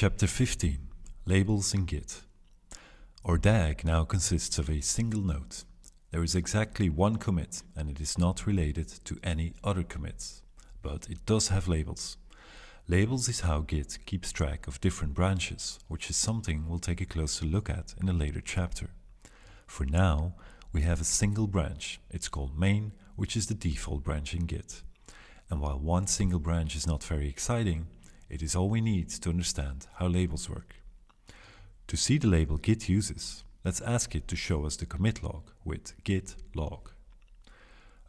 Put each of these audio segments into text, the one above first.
Chapter 15 Labels in Git Our DAG now consists of a single node. There is exactly one commit and it is not related to any other commits, but it does have labels. Labels is how Git keeps track of different branches, which is something we'll take a closer look at in a later chapter. For now, we have a single branch. It's called main, which is the default branch in Git. And while one single branch is not very exciting, it is all we need to understand how labels work. To see the label Git uses, let's ask it to show us the commit log with git log.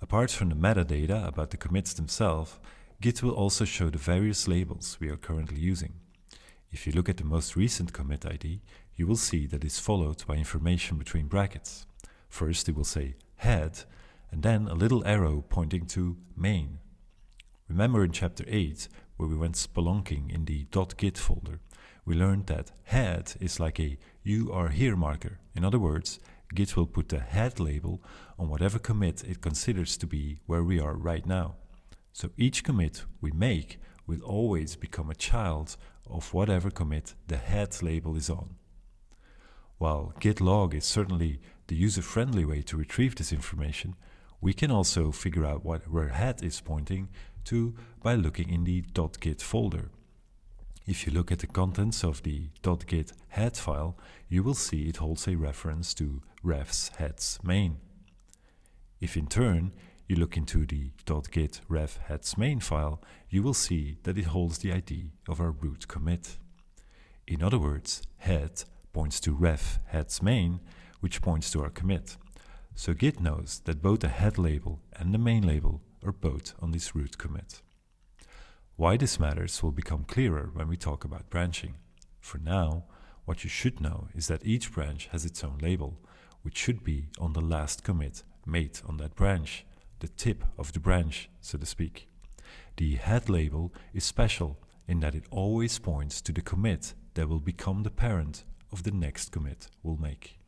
Apart from the metadata about the commits themselves, Git will also show the various labels we are currently using. If you look at the most recent commit ID, you will see that it's followed by information between brackets. First it will say head, and then a little arrow pointing to main. Remember in chapter 8 where we went spelunking in the .git folder, we learned that head is like a you are here marker. In other words, Git will put the head label on whatever commit it considers to be where we are right now. So each commit we make will always become a child of whatever commit the head label is on. While git log is certainly the user-friendly way to retrieve this information, we can also figure out what, where head is pointing to by looking in the .git folder. If you look at the contents of the .git head file, you will see it holds a reference to refs heads main. If in turn you look into the .git ref heads main file, you will see that it holds the ID of our root commit. In other words, head points to ref heads main, which points to our commit. So Git knows that both the head label and the main label are both on this root commit. Why this matters will become clearer when we talk about branching. For now, what you should know is that each branch has its own label, which should be on the last commit made on that branch, the tip of the branch, so to speak. The head label is special in that it always points to the commit that will become the parent of the next commit we'll make.